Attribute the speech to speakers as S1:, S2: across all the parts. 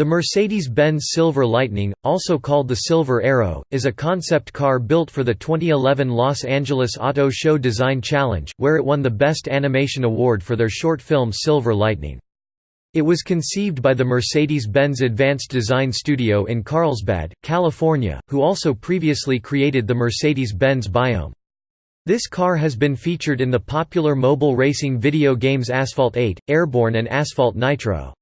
S1: The Mercedes-Benz Silver Lightning, also called the Silver Arrow, is a concept car built for the 2011 Los Angeles Auto Show Design Challenge, where it won the Best Animation Award for their short film Silver Lightning. It was conceived by the Mercedes-Benz Advanced Design Studio in Carlsbad, California, who also previously created the Mercedes-Benz Biome. This car has been featured in the popular mobile racing video games Asphalt 8, Airborne and Asphalt Nitro.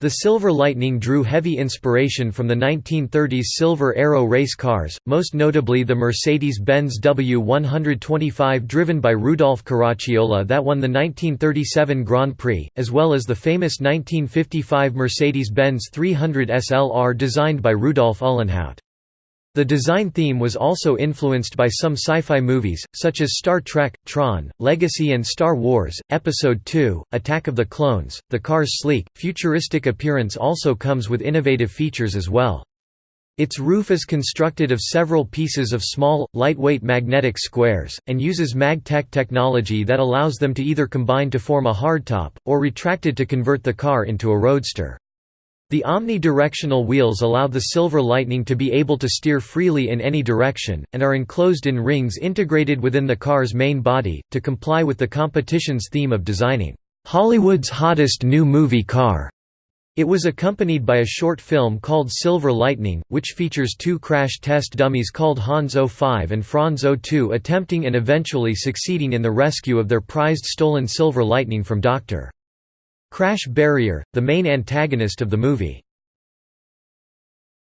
S1: The Silver Lightning drew heavy inspiration from the 1930s Silver Arrow race cars, most notably the Mercedes-Benz W125 driven by Rudolf Caracciola that won the 1937 Grand Prix, as well as the famous 1955 Mercedes-Benz 300 SLR designed by Rudolf Uhlenhaut. The design theme was also influenced by some sci-fi movies, such as Star Trek, Tron, Legacy and Star Wars, Episode II, Attack of the Clones. The car's sleek, futuristic appearance also comes with innovative features as well. Its roof is constructed of several pieces of small, lightweight magnetic squares, and uses MagTech technology that allows them to either combine to form a hardtop, or retracted to convert the car into a roadster. The omnidirectional wheels allow the Silver Lightning to be able to steer freely in any direction, and are enclosed in rings integrated within the car's main body, to comply with the competition's theme of designing, "...Hollywood's hottest new movie car." It was accompanied by a short film called Silver Lightning, which features two crash test dummies called Hans 05 and Franz 02 attempting and eventually succeeding in the rescue of their prized stolen Silver Lightning from Dr. Crash Barrier, the main antagonist of the movie.